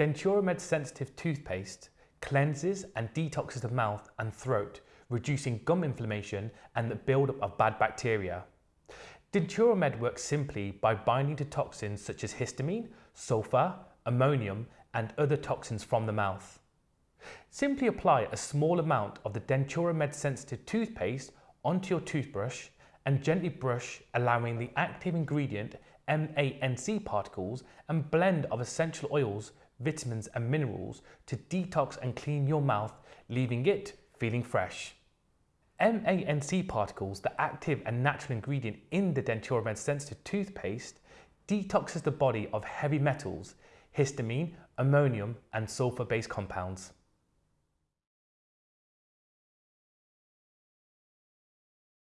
Denturamed sensitive toothpaste cleanses and detoxes the mouth and throat, reducing gum inflammation and the buildup of bad bacteria. Denturamed works simply by binding to toxins such as histamine, sulfur, ammonium and other toxins from the mouth. Simply apply a small amount of the Denturamed sensitive toothpaste onto your toothbrush and gently brush allowing the active ingredient MANC particles and blend of essential oils, vitamins and minerals to detox and clean your mouth leaving it feeling fresh. MANC particles, the active and natural ingredient in the Denturamed sensitive toothpaste, detoxes the body of heavy metals, histamine, ammonium and sulfur-based compounds.